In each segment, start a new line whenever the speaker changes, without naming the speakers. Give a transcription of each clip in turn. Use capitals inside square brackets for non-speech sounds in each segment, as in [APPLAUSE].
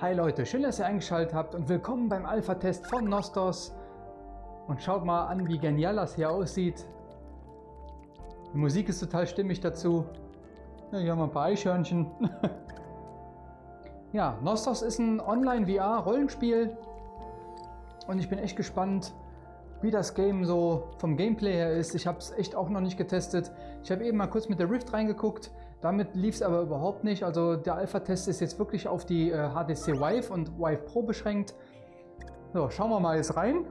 Hi Leute, schön, dass ihr eingeschaltet habt und willkommen beim Alpha-Test von Nostos. Und schaut mal an, wie genial das hier aussieht. Die Musik ist total stimmig dazu. Ja, hier haben wir ein paar Eichhörnchen. [LAUGHS] ja, Nostos ist ein Online-VR-Rollenspiel. Und ich bin echt gespannt, wie das Game so vom Gameplay her ist. Ich habe es echt auch noch nicht getestet. Ich habe eben mal kurz mit der Rift reingeguckt. Damit lief es aber überhaupt nicht. Also der Alpha-Test ist jetzt wirklich auf die äh, HTC Vive und Vive Pro beschränkt. So, schauen wir mal jetzt rein.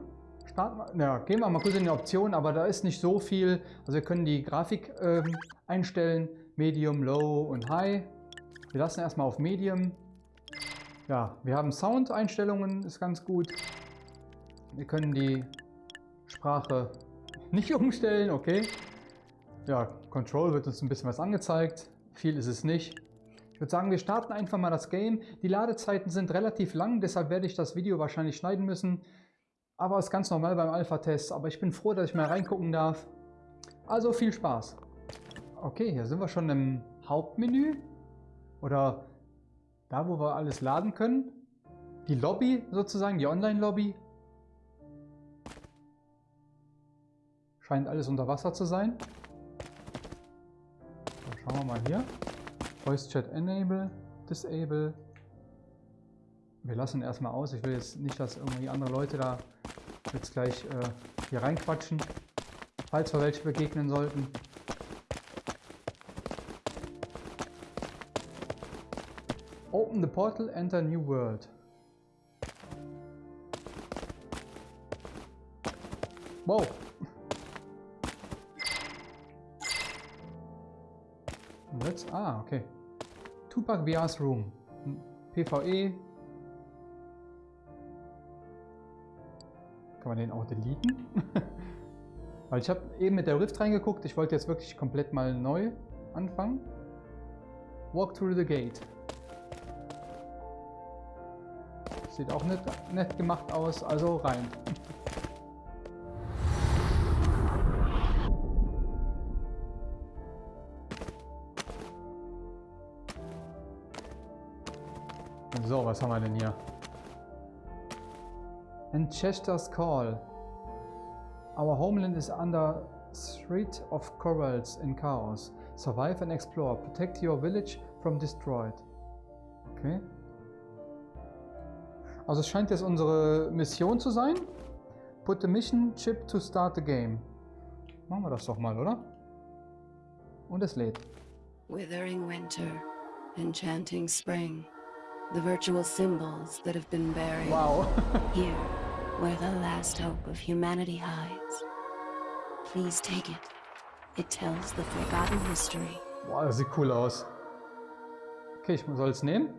Starten, ja, gehen wir mal kurz in die Optionen, aber da ist nicht so viel. Also wir können die Grafik äh, einstellen. Medium, Low und High. Wir lassen erstmal auf Medium. Ja, wir haben Sound-Einstellungen, ist ganz gut. Wir können die Sprache nicht [LAUGHS] umstellen, okay. Ja, Control wird uns ein bisschen was angezeigt. Viel ist es nicht. Ich würde sagen, wir starten einfach mal das Game. Die Ladezeiten sind relativ lang, deshalb werde ich das Video wahrscheinlich schneiden müssen. Aber ist ganz normal beim Alpha-Test. Aber ich bin froh, dass ich mal reingucken darf. Also viel Spaß. Okay, hier sind wir schon im Hauptmenü. Oder da, wo wir alles laden können. Die Lobby sozusagen, die Online-Lobby. Scheint alles unter Wasser zu sein. Schauen wir mal hier. Voice Chat Enable, Disable. Wir lassen erstmal aus. Ich will jetzt nicht, dass irgendwie andere Leute da jetzt gleich äh, hier reinquatschen, falls wir welche begegnen sollten. Open the portal, enter new world. Wow, Let's, ah, okay. Tupac VR's Room. PvE. Kann man den auch deleten? [LAUGHS] Weil ich habe eben mit der Rift reingeguckt. Ich wollte jetzt wirklich komplett mal neu anfangen. Walk through the gate. Sieht auch nett, nett gemacht aus, also rein. So, was haben wir denn hier? And Chester's Call. Our homeland is under threat of corals and chaos. Survive and explore. Protect your village from destroyed. Okay. Also es scheint jetzt unsere Mission zu sein. Put the mission chip to start the game. Machen wir das doch mal, oder? Und es lädt.
Withering winter, enchanting spring. The virtual symbols that have been buried.
Wow. [LAUGHS]
Here, where the last hope of humanity hides. Please take it. It tells the forgotten history.
Wow, das sieht cool aus. Okay, ich soll es nehmen.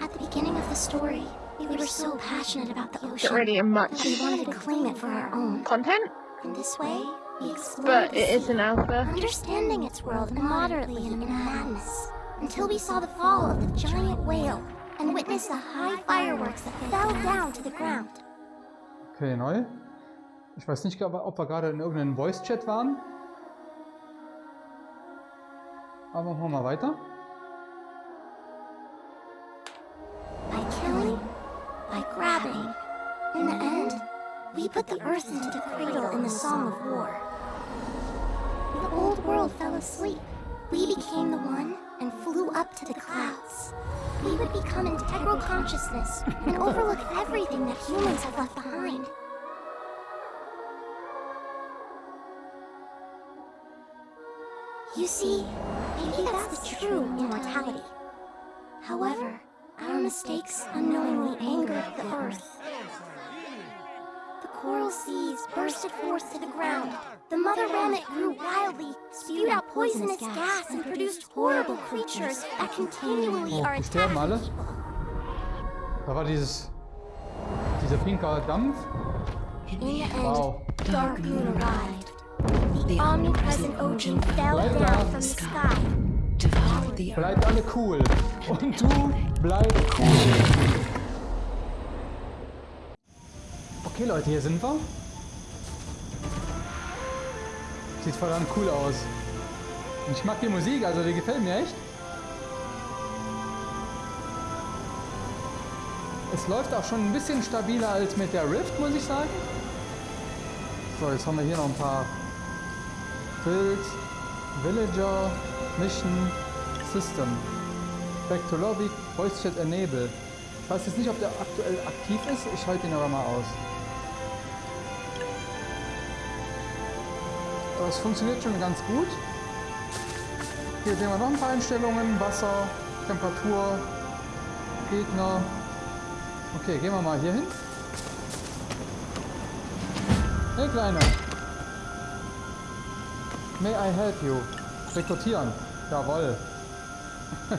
At the beginning of the story, we were so passionate about the
Not
ocean.
really in much
that we wanted to claim it for our own.
content,
In this way, we explored
but it is an alpha.
understanding its world moderately in madness, until we saw the fall of the giant whale and witnessed the high fireworks that fell down to the ground.
Okay, neu. Ich weiß nicht, ob wir gerade in irgendeinem Voice-Chat waren. Aber machen wir mal weiter.
By killing, by grabbing, in the end, we put the earth into the cradle in the Song of War. The old world fell asleep. We became the one and flew up to the clouds. We would become integral consciousness and overlook everything that humans have left behind. You see, maybe that's the true immortality. However, our mistakes unknowingly angered the earth. The coral seas bursted forth to the ground. The mother rabbit grew wildly, spewed out poisonous gas, and produced horrible creatures that continually
Oh,
are attacking
alle.
people.
Da war dieses... Dieser pinker Dampf.
In
In the end,
Wow.
Dark Moon arrived. The omnipresent ocean fell down from the sky.
Bleibt alle cool. Und du bleib cool. Okay Leute, hier sind wir. Sieht verdammt cool aus. Und ich mag die Musik, also die gefällt mir echt. Es läuft auch schon ein bisschen stabiler als mit der Rift, muss ich sagen. So, jetzt haben wir hier noch ein paar Build, Villager, Mission, System. Back to Lobby, Voice Chat Enable. Ich weiß jetzt nicht, ob der aktuell aktiv ist. Ich schalte ihn aber mal aus. Es funktioniert schon ganz gut. Hier sehen wir noch ein paar Einstellungen. Wasser, Temperatur, Gegner. Okay, gehen wir mal hier hin. Hey Kleiner. May I help you? Rekrutieren. Jawoll. [LAUGHS]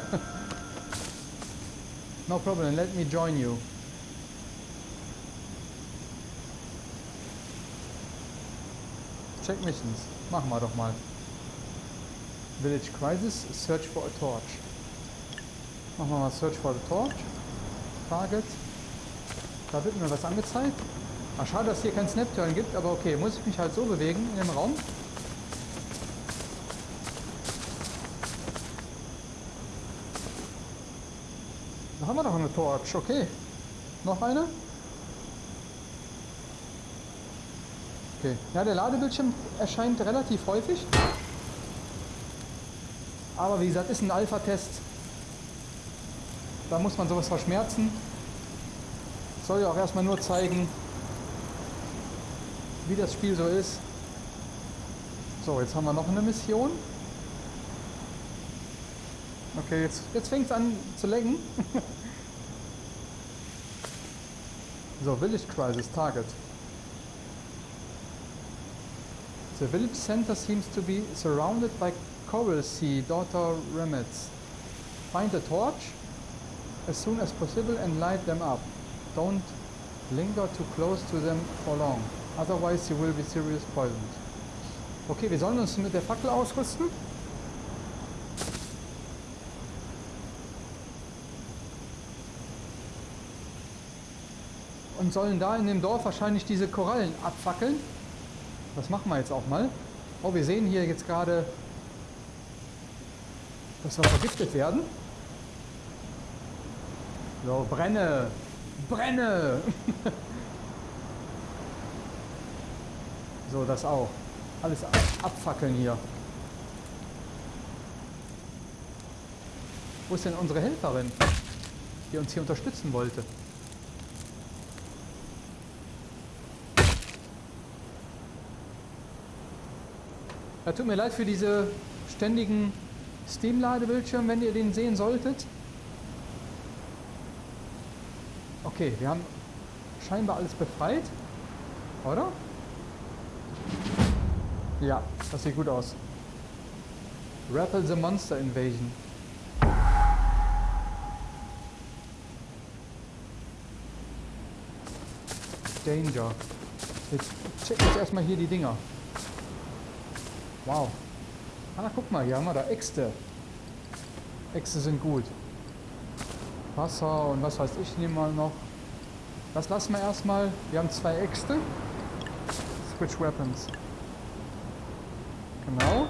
no problem, let me join you. Check missions. Machen wir doch mal. Village Crisis, Search for a Torch. Machen wir mal Search for a Torch. Target. Da wird mir was angezeigt. Ach, schade, dass hier kein Snap-Turn gibt, aber okay, muss ich mich halt so bewegen in dem Raum. Da haben wir doch eine Torch, okay. Noch eine? Okay. Ja, der Ladebildschirm erscheint relativ häufig. Aber wie gesagt, ist ein Alpha-Test. Da muss man sowas verschmerzen. Soll ja auch erstmal nur zeigen, wie das Spiel so ist. So, jetzt haben wir noch eine Mission. Okay, jetzt, jetzt fängt es an zu lenken. [LAUGHS] so, Village Crisis Target. The village center seems to be surrounded by Coral Sea, Daughter Remets. Find a torch as soon as possible and light them up. Don't linger too close to them for long, otherwise you will be seriously poisoned. Okay, wir sollen uns mit der Fackel ausrüsten. Und sollen da in dem Dorf wahrscheinlich diese Korallen abfackeln. Das machen wir jetzt auch mal. Oh, wir sehen hier jetzt gerade, dass wir vergiftet werden. So, brenne! Brenne! [LAUGHS] so, das auch. Alles abfackeln hier. Wo ist denn unsere Helferin, die uns hier unterstützen wollte? Ja, tut mir leid für diese ständigen Steam-Ladebildschirme, wenn ihr den sehen solltet. Okay, wir haben scheinbar alles befreit. Oder? Ja, das sieht gut aus. Rappel the Monster Invasion. Danger. Jetzt checken wir erstmal hier die Dinger. Wow. Ah, guck mal, hier haben wir da Äxte. Äxte sind gut. Wasser und was weiß ich, nehmen wir noch. Das lassen wir erstmal. Wir haben zwei Äxte. Switch Weapons. Genau.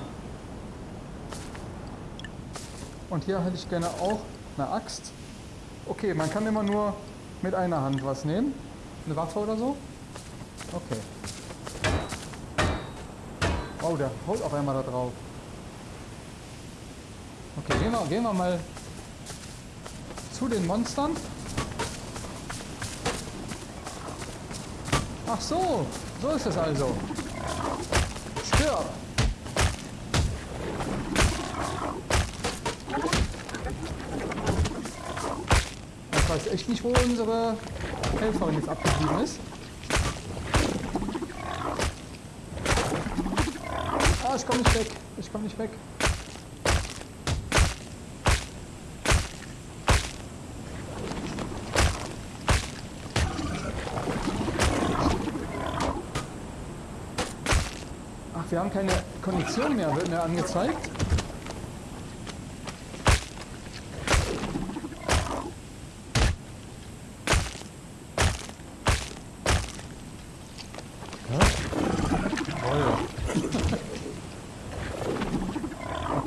Und hier hätte ich gerne auch eine Axt. Okay, man kann immer nur mit einer Hand was nehmen. Eine Waffe oder so. Okay. Oh, der haut auf einmal da drauf. Okay, gehen wir, gehen wir mal zu den Monstern. Ach so, so ist es also. Stirb! Ich weiß echt nicht, wo unsere Helferin jetzt abgeblieben ist. Ah, ich komme nicht weg. Ich komme nicht weg. Ach, wir haben keine Kondition mehr, wird mir angezeigt.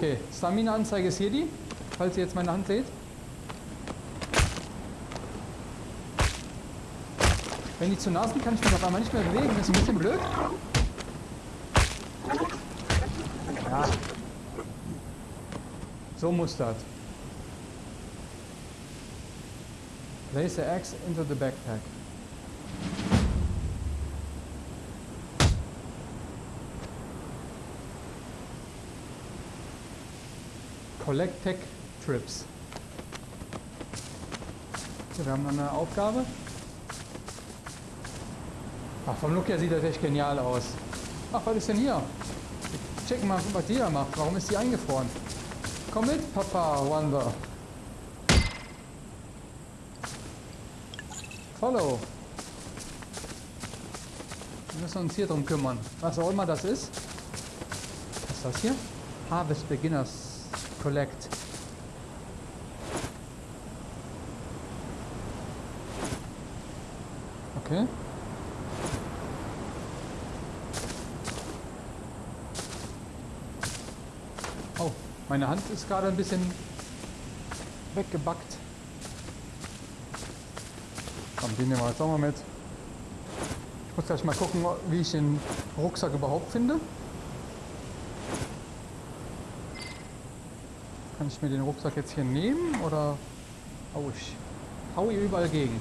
Okay, Stamina-Anzeige ist hier die, falls ihr jetzt meine Hand seht. Wenn die zu nah sind, kann ich mich auf einmal nicht mehr bewegen. Das ist ein bisschen blöd. Ja. So muss das. Place the axe into the backpack. Collect Tech Trips. Okay, wir haben eine Aufgabe. Ach, vom Look her sieht das echt genial aus. Ach, was ist denn hier? Checken mal, was die da macht. Warum ist die eingefroren? Komm mit, Papa Wanda. Follow. Wir müssen uns hier drum kümmern. Was auch immer das ist. Was ist das hier? Harvest Beginners Collect. Okay. Oh, meine Hand ist gerade ein bisschen weggebackt. Komm, den nehmen wir jetzt auch mal mit. Ich muss gleich mal gucken, wie ich den Rucksack überhaupt finde. Kann ich mir den Rucksack jetzt hier nehmen oder hau ich? Hau ich überall gegen.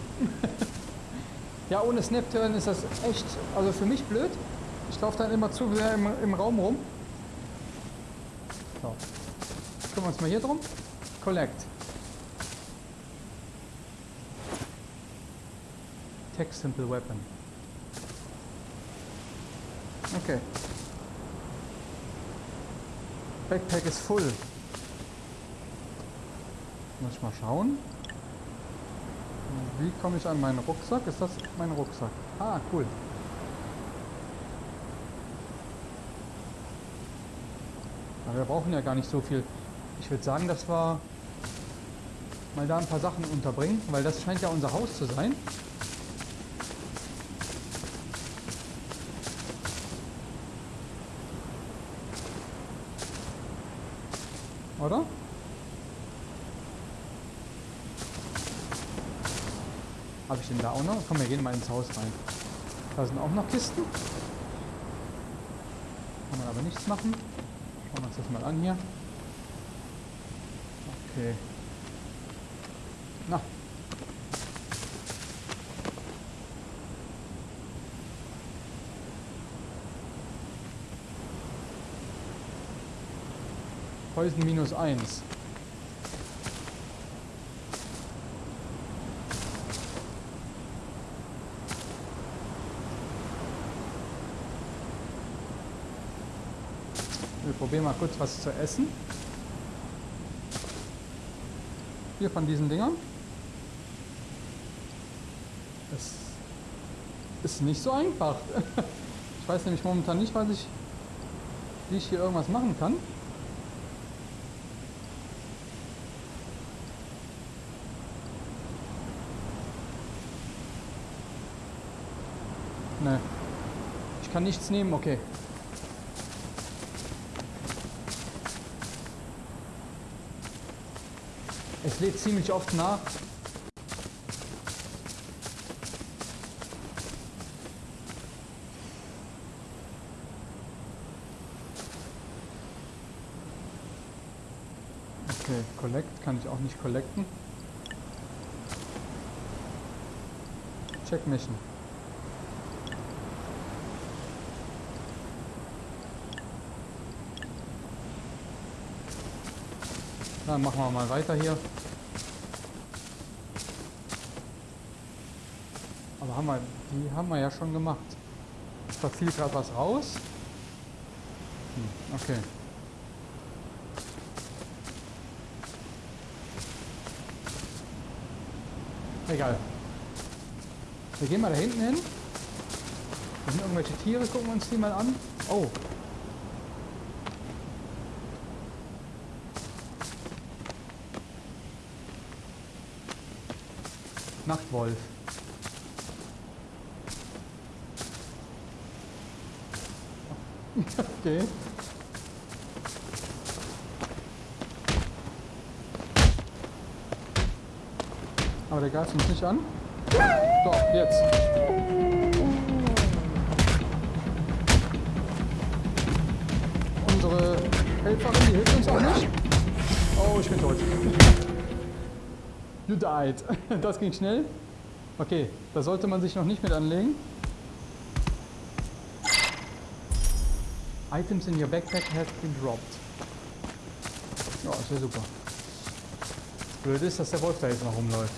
[LAUGHS] ja, ohne Snapturn ist das echt, also für mich blöd. Ich laufe dann immer zu sehr im, im Raum rum. So. Kümmern wir uns mal hier drum. Collect. Tech Simple Weapon. Okay. Backpack ist full. Muss ich mal schauen. Wie komme ich an meinen Rucksack? Ist das mein Rucksack? Ah, cool. Aber wir brauchen ja gar nicht so viel. Ich würde sagen, dass wir mal da ein paar Sachen unterbringen, weil das scheint ja unser Haus zu sein. Oder? Habe ich den da auch noch? Komm, wir gehen mal ins Haus rein. Da sind auch noch Kisten. Kann man aber nichts machen. Schauen wir uns das mal an hier. Okay. Na. Poison minus 1. Wir probieren mal kurz was zu essen. Vier von diesen Dingern. Es ist nicht so einfach. [LAUGHS] Ich weiß nämlich momentan nicht, was ich, wie ich hier irgendwas machen kann. Ne. Ich kann nichts nehmen, okay. Lädt ziemlich oft nach. Okay, Collect kann ich auch nicht collecten. Check Mission. Dann machen wir mal weiter hier. Haben wir, die haben wir ja schon gemacht. Da fiel gerade was raus. Hm, okay. Egal. Wir gehen mal da hinten hin. Da sind irgendwelche Tiere, gucken wir uns die mal an. Oh, Nachtwolf. Okay. Aber der greift uns nicht an. So, jetzt. Unsere Helferin, die hilft uns auch nicht. Oh, ich bin tot. You died. [LAUGHS] Das ging schnell. Okay, da sollte man sich noch nicht mit anlegen. Items in your backpack have been dropped. Ja, ist ja super. Blöd ist, dass der Wolf da jetzt noch rumläuft.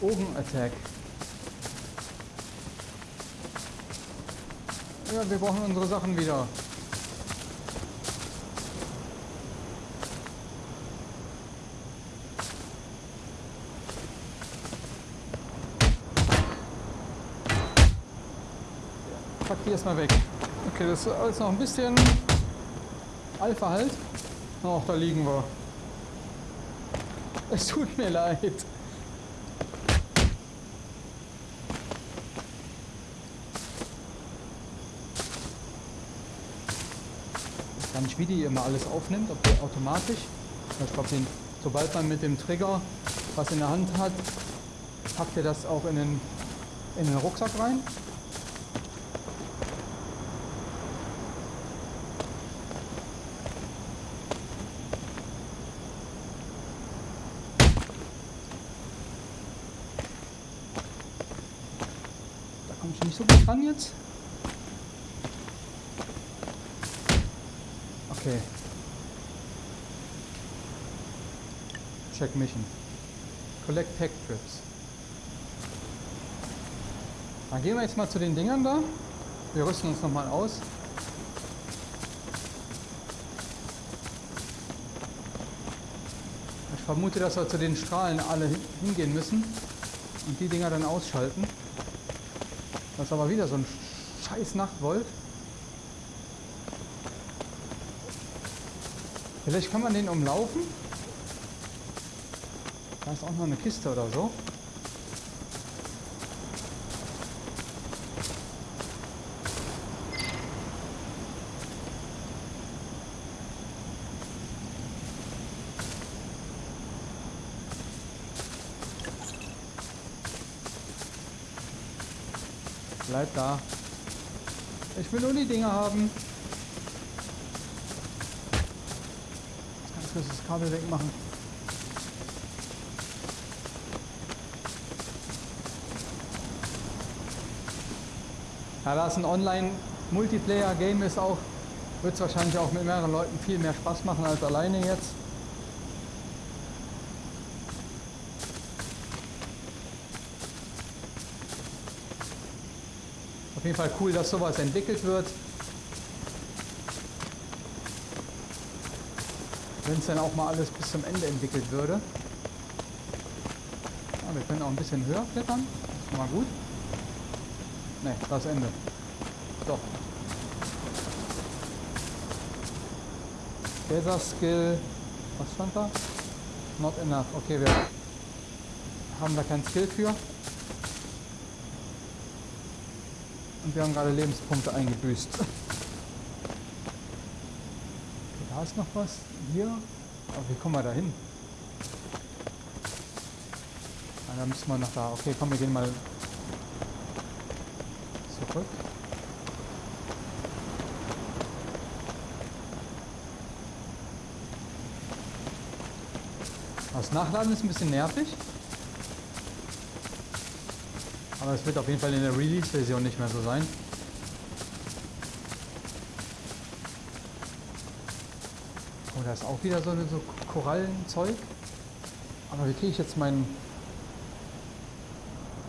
Ogen-Attack. Ja, wir brauchen unsere Sachen wieder. Pack die erstmal weg. Okay, das ist alles noch ein bisschen Alpha halt. Ach, da liegen wir. Es tut mir leid. gar nicht, wie die immer alles aufnimmt, ob die automatisch. Ich glaube, sobald man mit dem Trigger was in der Hand hat, packt ihr das auch in den, in den Rucksack rein. So gut ran jetzt. Okay. Check Mission. Collect Pack Trips. Dann gehen wir jetzt mal zu den Dingern da. Wir rüsten uns nochmal aus. Ich vermute, dass wir zu den Strahlen alle hingehen müssen und die Dinger dann ausschalten. Das ist aber wieder so ein scheiß Nachtwolf. Vielleicht kann man den umlaufen. Da ist auch noch eine Kiste oder so. Bleib da. Ich will nur die Dinger haben. muss das Kabel wegmachen. Ja, da es ein Online-Multiplayer-Game ist auch, wird es wahrscheinlich auch mit mehreren Leuten viel mehr Spaß machen als alleine jetzt. Jeden Fall cool, dass sowas entwickelt wird. Wenn es dann auch mal alles bis zum Ende entwickelt würde. Ja, wir können auch ein bisschen höher klettern. Das ist mal gut. Ne, das Ende. Doch. Gather Skill. Was stand da? Not enough. Okay, wir haben da kein Skill für. Und wir haben gerade Lebenspunkte eingebüßt. Da ist noch was. Hier. Aber wie kommen wir da hin? Ah, da müssen wir noch da. Okay, komm, wir gehen mal zurück. Das Nachladen ist ein bisschen nervig. Aber es wird auf jeden Fall in der Release-Version nicht mehr so sein. da ist auch wieder so, eine, so Korallenzeug. Aber wie kriege ich jetzt meinen...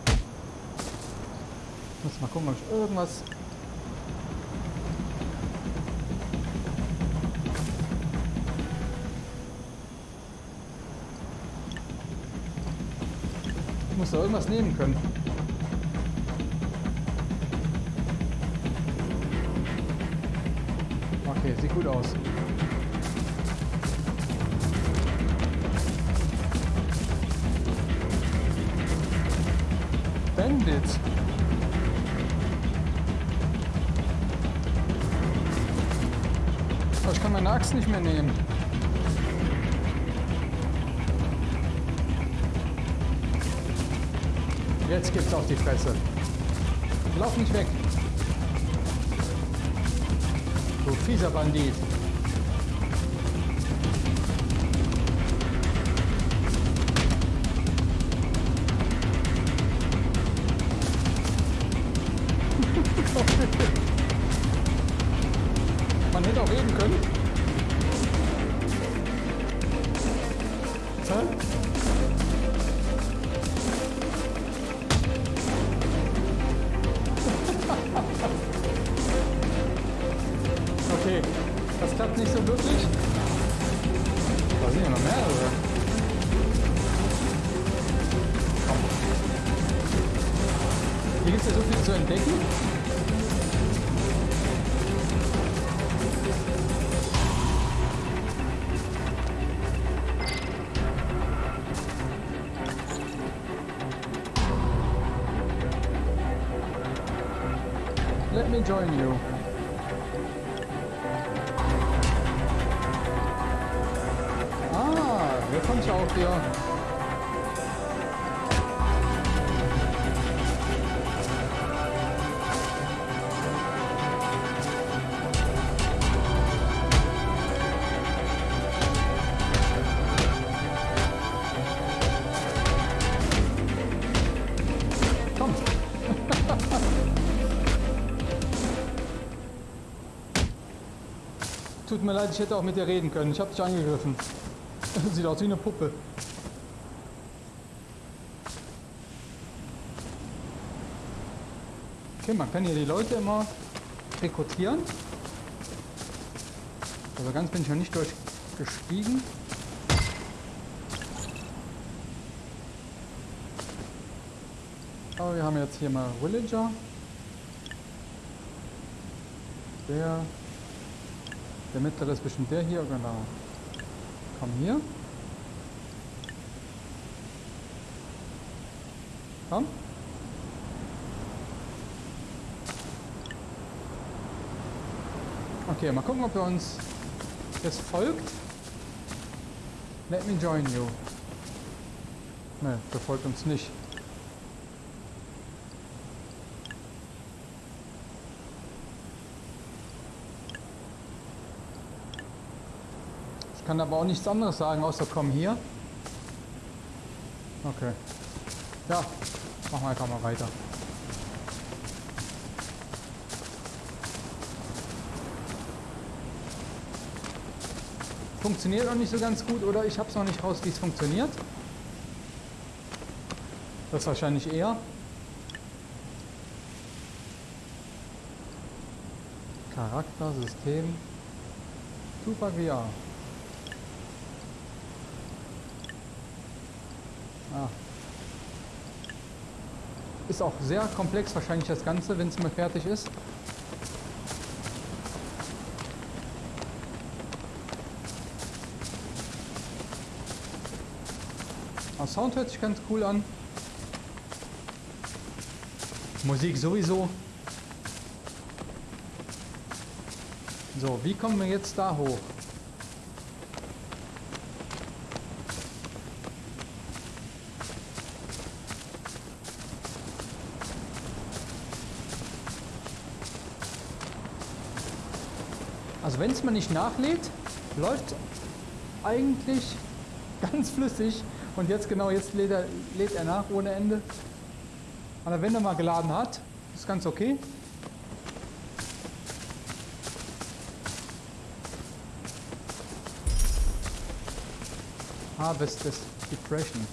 Ich muss mal gucken, ob ich irgendwas... Ich muss da irgendwas nehmen können. Okay, sieht gut aus. Bandit. Aber oh, ich kann meine Axt nicht mehr nehmen. Jetzt gibt's auf die Fresse. Lauf nicht weg. Du fieser Bandit. Nicht. Da sind ja noch mehrere. Komm. Hier gibt es ja so viel zu entdecken. Tut mir leid, ich hätte auch mit dir reden können. Ich habe dich angegriffen. [LAUGHS] Sieht aus wie eine Puppe. Okay, man kann hier die Leute immer rekrutieren. Also ganz bin ich noch nicht durchgestiegen. Aber wir haben jetzt hier mal Villager. Der, der mittlere ist bestimmt der hier, genau. Komm hier. Komm. Okay, mal gucken, ob er uns jetzt folgt. Let me join you. Ne, der folgt uns nicht. Kann aber auch nichts anderes sagen, außer komm hier. Okay. Ja, machen wir einfach mal weiter. Funktioniert noch nicht so ganz gut oder ich habe es noch nicht raus, wie es funktioniert. Das wahrscheinlich eher. Charakter, System. Super VR. Ist auch sehr komplex wahrscheinlich das Ganze, wenn es mal fertig ist. Aber Sound hört sich ganz cool an. Musik sowieso. So, wie kommen wir jetzt da hoch? Also wenn es mal nicht nachlädt, läuft eigentlich [LAUGHS] ganz flüssig. Und jetzt genau, jetzt lädt er, lädt er nach ohne Ende. Aber wenn er mal geladen hat, ist ganz okay. Harvest depression.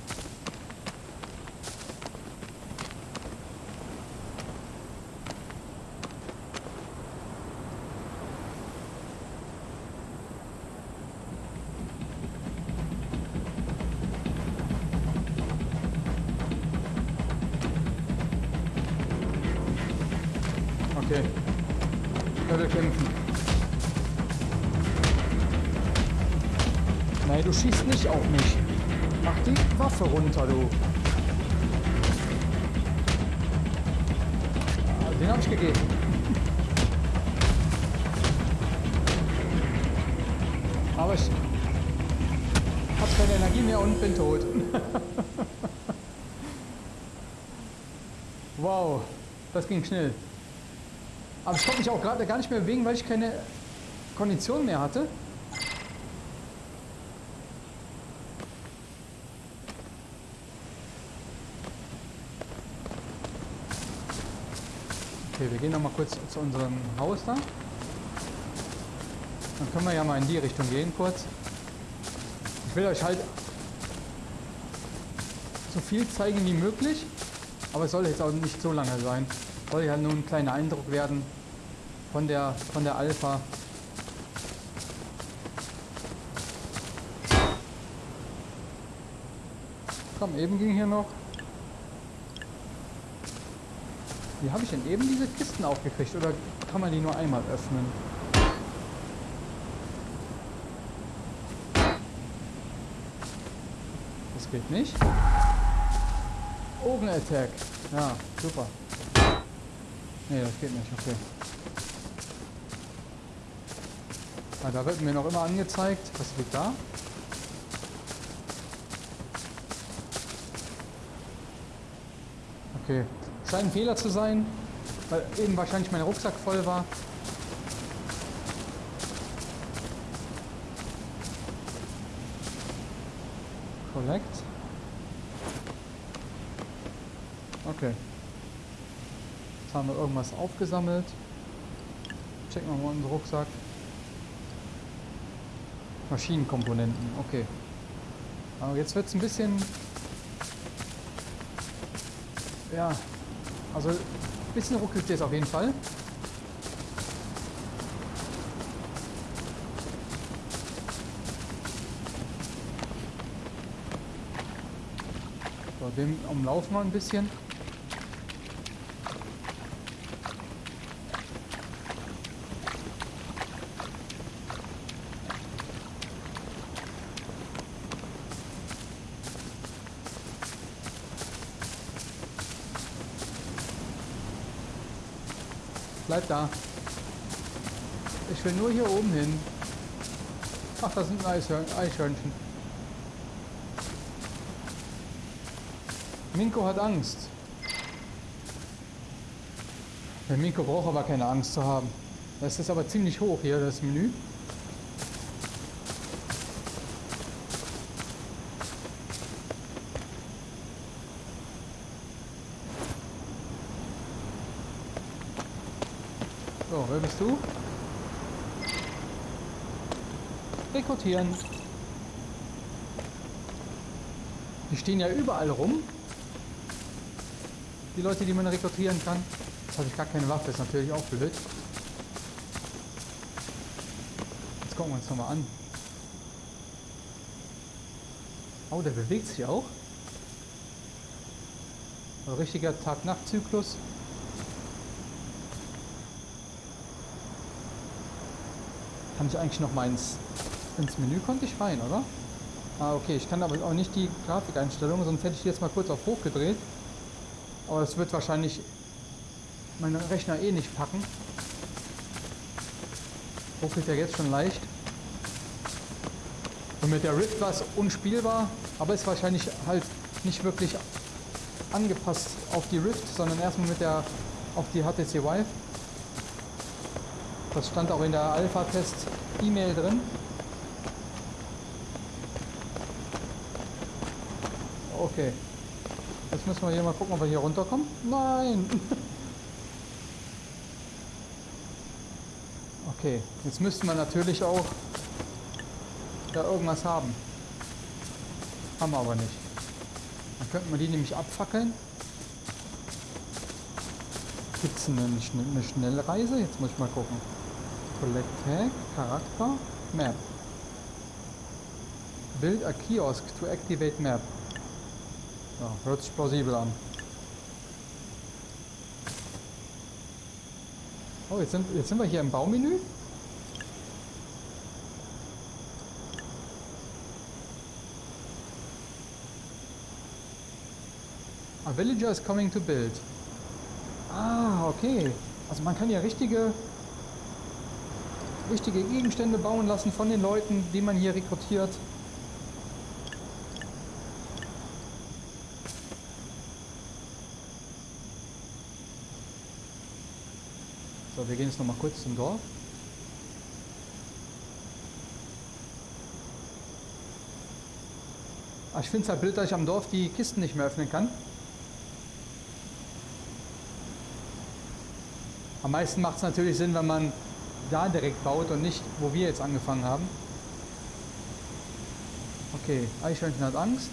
Ich habe keine Energie mehr und bin tot. [LAUGHS] wow, das ging schnell. Aber ich konnte mich auch gerade gar nicht mehr bewegen, weil ich keine Kondition mehr hatte. Okay, wir gehen noch mal kurz zu unserem Haus da. Dann können wir ja mal in die Richtung gehen kurz. Ich will euch halt so viel zeigen wie möglich, aber es soll jetzt auch nicht so lange sein. Soll ja nur ein kleiner Eindruck werden von der von der Alpha. Komm, eben ging hier noch. Wie habe ich denn eben diese Kisten aufgekriegt? Oder kann man die nur einmal öffnen? Geht nicht. Ogen Attack. Ja, super. Nee, das geht nicht. Okay. Ah, da wird mir noch immer angezeigt. Was liegt da? Okay. Scheint ein Fehler zu sein, weil eben wahrscheinlich mein Rucksack voll war. Collect. Okay. Jetzt haben wir irgendwas aufgesammelt. Checken wir mal unseren Rucksack. Maschinenkomponenten, okay. Aber jetzt wird es ein bisschen... Ja, also ein bisschen ruckelt es auf jeden Fall. So, dem umlaufen wir ein bisschen. Bleib da. Ich will nur hier oben hin. Ach, das sind Eichhörnchen. Minko hat Angst. Der Minko braucht aber keine Angst zu haben. Das ist aber ziemlich hoch hier, das Menü. Bist du? Rekrutieren. Die stehen ja überall rum. Die Leute, die man rekrutieren kann. Jetzt habe ich gar keine Waffe, ist natürlich auch blöd. Jetzt gucken wir uns nochmal an. Oh, der bewegt sich auch. Ein richtiger Tag-Nacht-Zyklus. Kann ich eigentlich noch mal ins, ins Menü konnte ich rein, oder? Ah, okay. Ich kann aber auch nicht die Grafikeinstellungen, sonst hätte ich die jetzt mal kurz auf hoch gedreht. Aber das wird wahrscheinlich mein Rechner eh nicht packen. Ruckelt ja jetzt schon leicht. Und mit der Rift war es unspielbar, aber ist wahrscheinlich halt nicht wirklich angepasst auf die Rift, sondern erstmal mit der auf die HTC Vive. Das stand auch in der Alpha-Test-E-Mail drin. Okay. Jetzt müssen wir hier mal gucken, ob wir hier runterkommen. Nein! [LAUGHS] Okay, jetzt müssten wir natürlich auch da irgendwas haben. Haben wir aber nicht. Dann könnten wir die nämlich abfackeln. Gibt es eine, eine Schnellreise? Jetzt muss ich mal gucken. Collect Tag, Charakter, Map. Build a kiosk to activate map. Ja, hört sich plausibel an. Oh, jetzt sind, jetzt sind wir hier im Baumenü. A villager is coming to build. Ah, okay. Also man kann ja richtige wichtige Gegenstände bauen lassen von den Leuten, die man hier rekrutiert. So, wir gehen jetzt noch mal kurz zum Dorf. Ah, ich finde es halt blöd, dass ich am Dorf die Kisten nicht mehr öffnen kann. Am meisten macht es natürlich Sinn, wenn man da direkt baut und nicht, wo wir jetzt angefangen haben. Okay, Eichhörnchen hat Angst.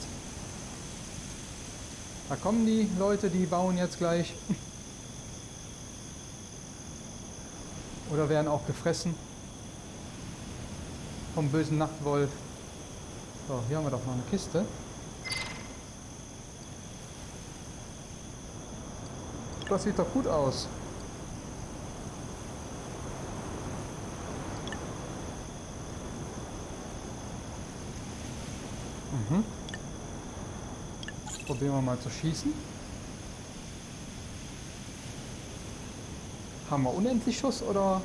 Da kommen die Leute, die bauen jetzt gleich. [LAUGHS] Oder werden auch gefressen vom bösen Nachtwolf. So, hier haben wir doch noch eine Kiste. Das sieht doch gut aus. Mhm. Probieren wir mal zu schießen. Haben wir unendlich Schuss oder?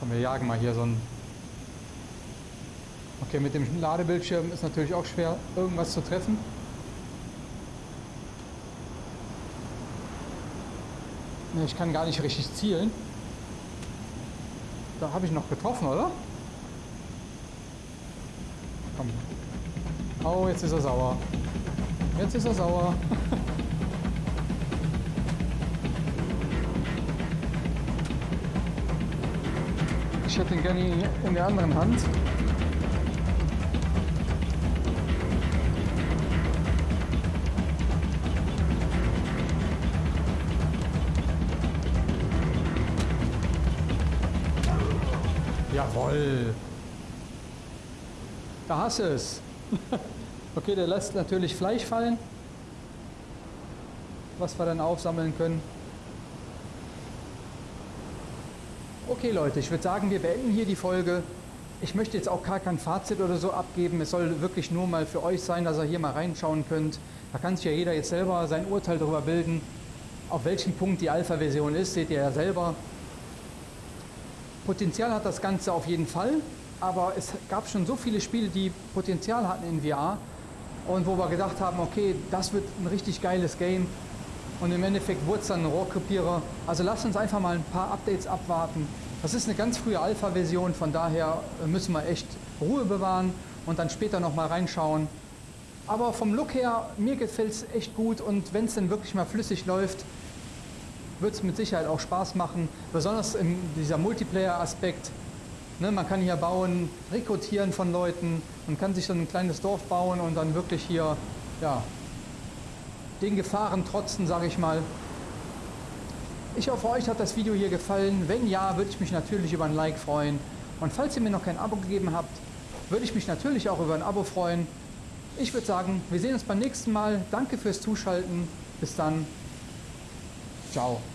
Komm, wir jagen mal hier so ein... Okay, mit dem Ladebildschirm ist natürlich auch schwer, irgendwas zu treffen. Ich kann gar nicht richtig zielen. Da habe ich noch getroffen, oder? Komm. Oh, jetzt ist er sauer. Jetzt ist er sauer. [LAUGHS] ich hätte ihn gerne in der anderen Hand. Jawoll. Da hast du es. [LAUGHS] okay, der lässt natürlich Fleisch fallen, was wir dann aufsammeln können. Okay Leute, ich würde sagen, wir beenden hier die Folge. Ich möchte jetzt auch gar kein Fazit oder so abgeben. Es soll wirklich nur mal für euch sein, dass ihr hier mal reinschauen könnt. Da kann sich ja jeder jetzt selber sein Urteil darüber bilden. Auf welchem Punkt die Alpha-Version ist, seht ihr ja selber. Potenzial hat das Ganze auf jeden Fall, aber es gab schon so viele Spiele, die Potenzial hatten in VR und wo wir gedacht haben, okay, das wird ein richtig geiles Game und im Endeffekt wurde es dann ein Rohrkrepierer. Also lasst uns einfach mal ein paar Updates abwarten. Das ist eine ganz frühe Alpha-Version, von daher müssen wir echt Ruhe bewahren und dann später nochmal reinschauen. Aber vom Look her, mir gefällt es echt gut und wenn es dann wirklich mal flüssig läuft, wird es mit Sicherheit auch Spaß machen. Besonders in dieser Multiplayer-Aspekt. Ne, man kann hier bauen, rekrutieren von Leuten und kann sich dann ein kleines Dorf bauen und dann wirklich hier ja, den Gefahren trotzen, sage ich mal. Ich hoffe, euch hat das Video hier gefallen. Wenn ja, würde ich mich natürlich über ein Like freuen. Und falls ihr mir noch kein Abo gegeben habt, würde ich mich natürlich auch über ein Abo freuen. Ich würde sagen, wir sehen uns beim nächsten Mal. Danke fürs Zuschalten. Bis dann. Tchau.